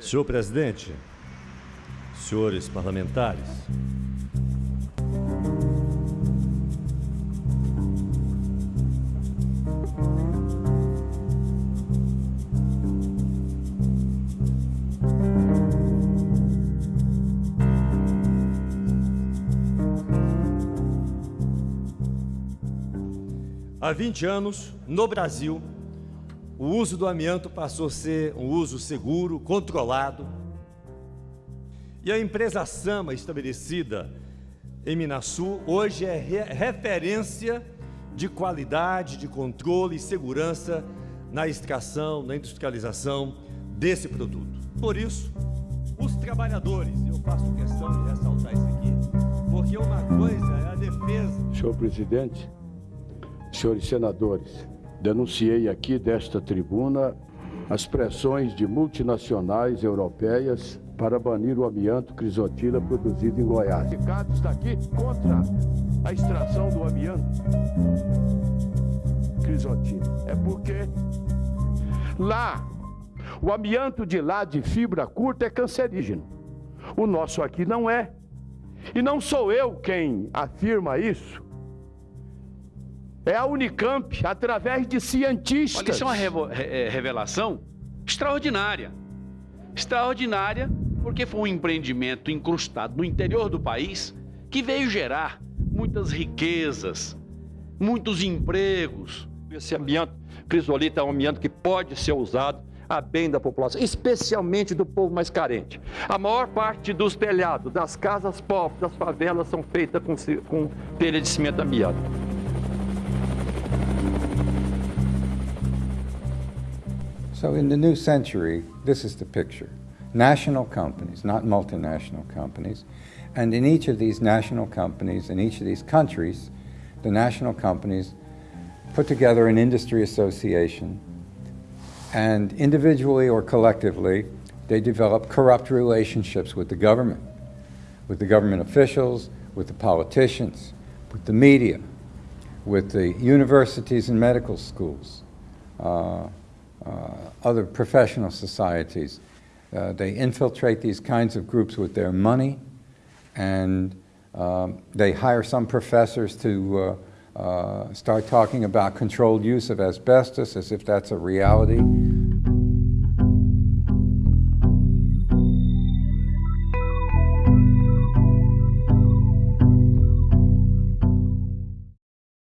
Senhor presidente, senhores parlamentares, Há 20 anos, no Brasil, o uso do amianto passou a ser um uso seguro, controlado. E a empresa Sama, estabelecida em Minasul, hoje é re referência de qualidade, de controle e segurança na extração, na industrialização desse produto. Por isso, os trabalhadores, eu faço questão de ressaltar isso aqui, porque uma coisa é a defesa. Senhor presidente, senhores senadores, denunciei aqui desta tribuna as pressões de multinacionais europeias para banir o amianto crisotila produzido em Goiás. O está aqui contra a extração do amianto crisotila. É porque lá, o amianto de lá de fibra curta é cancerígeno. O nosso aqui não é. E não sou eu quem afirma isso. É a Unicamp, através de cientistas. Olha, isso é uma é, revelação extraordinária. Extraordinária porque foi um empreendimento incrustado no interior do país que veio gerar muitas riquezas, muitos empregos. Esse ambiente crisolita é um ambiente que pode ser usado a bem da população, especialmente do povo mais carente. A maior parte dos telhados, das casas pobres, das favelas são feitas com, com telha de cimento amianto. So in the new century, this is the picture. National companies, not multinational companies. And in each of these national companies, in each of these countries, the national companies put together an industry association and individually or collectively, they develop corrupt relationships with the government, with the government officials, with the politicians, with the media, with the universities and medical schools. Uh, other professional societies. Uh, they infiltrate these kinds of groups with their money and um, they hire some professors to uh, uh, start talking about controlled use of asbestos as if that's a reality.